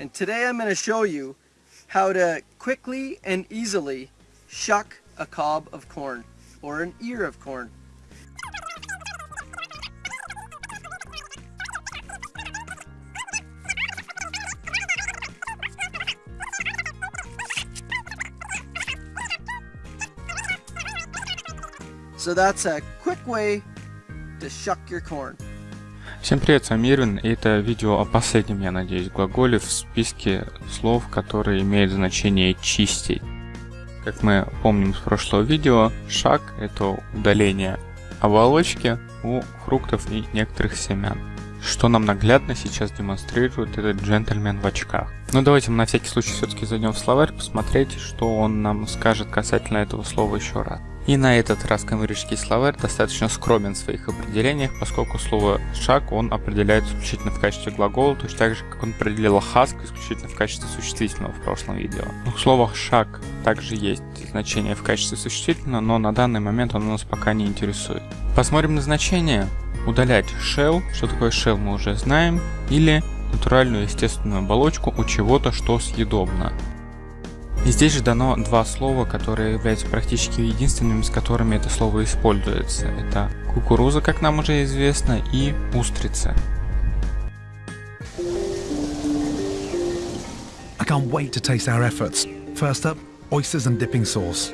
and today I'm going to show you how to quickly and easily shuck a cob of corn or an ear of corn. So that's a quick way to shuck your corn. Всем привет, с вами Ирвин, и это видео о последнем, я надеюсь, глаголе в списке слов, которые имеют значение «чистить». Как мы помним из прошлого видео, шаг – это удаление оболочки у фруктов и некоторых семян. Что нам наглядно сейчас демонстрирует этот джентльмен в очках. Но давайте мы на всякий случай все-таки зайдем в словарь, посмотреть, что он нам скажет касательно этого слова еще раз. И на этот раз камерический словарь достаточно скромен в своих определениях, поскольку слово «шаг» он определяет исключительно в качестве глагола, точно так же, как он определил «хаск» исключительно в качестве существительного в прошлом видео. У слова «шаг» также есть значение в качестве существительного, но на данный момент он нас пока не интересует. Посмотрим на значение. Удалять shell, что такое shell мы уже знаем, или натуральную естественную оболочку у чего-то, что съедобно. И здесь же дано два слова, которые являются практически единственными, с которыми это слово используется. Это кукуруза, как нам уже известно, и устрицы. I can't wait to taste our efforts. First up, oysters and dipping sauce.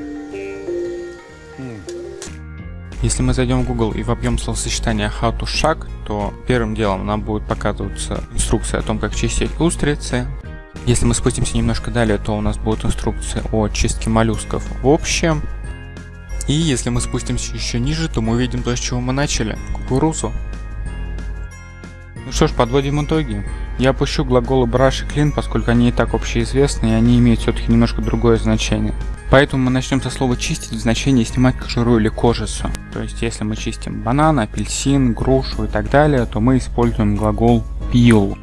Если мы зайдем в Google и вобьем словосочетание how to shag, то первым делом нам будет показываться инструкция о том, как чистить устрицы, если мы спустимся немножко далее, то у нас будут инструкции о чистке моллюсков в общем. И если мы спустимся еще ниже, то мы увидим то, с чего мы начали. Кукурузу. Ну что ж, подводим итоги. Я опущу глаголы brush и clean, поскольку они и так общеизвестны, и они имеют все-таки немножко другое значение. Поэтому мы начнем со слова чистить в значении снимать кожуру или кожицу. То есть, если мы чистим банан, апельсин, грушу и так далее, то мы используем глагол peel.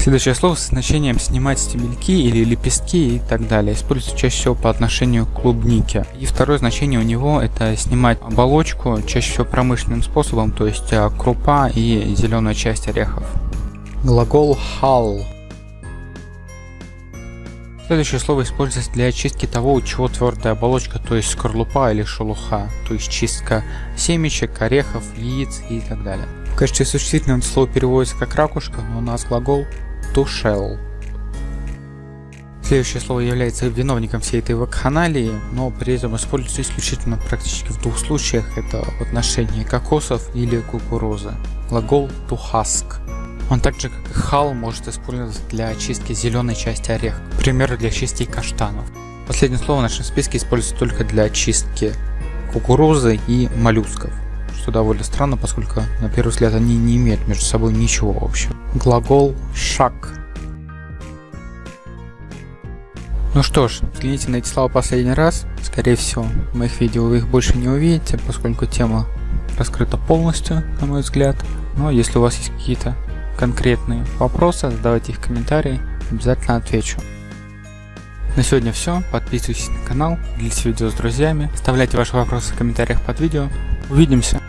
Следующее слово с значением снимать стебельки или лепестки и так далее используется чаще всего по отношению к клубнике. И второе значение у него это снимать оболочку, чаще всего промышленным способом, то есть э, крупа и зеленая часть орехов. Глагол hull. Следующее слово используется для очистки того, у чего твердая оболочка, то есть скорлупа или шелуха, то есть чистка семечек, орехов, яиц и так далее. В качестве существительного слово переводится как ракушка, но у нас глагол to shell. Следующее слово является виновником всей этой вакханалии, но при этом используется исключительно практически в двух случаях. Это в отношении кокосов или кукурузы. Глагол to husk. Он также как и хал может использоваться для очистки зеленой части ореха, к примеру для чистки каштанов. Последнее слово в нашем списке используется только для очистки кукурузы и моллюсков что довольно странно, поскольку на первый взгляд они не имеют между собой ничего общего. Глагол «шаг». Ну что ж, взгляните на эти слова последний раз. Скорее всего, в моих видео вы их больше не увидите, поскольку тема раскрыта полностью, на мой взгляд. Но если у вас есть какие-то конкретные вопросы, задавайте их в комментарии, обязательно отвечу. На сегодня все. Подписывайтесь на канал, делитесь видео с друзьями, оставляйте ваши вопросы в комментариях под видео. Увидимся!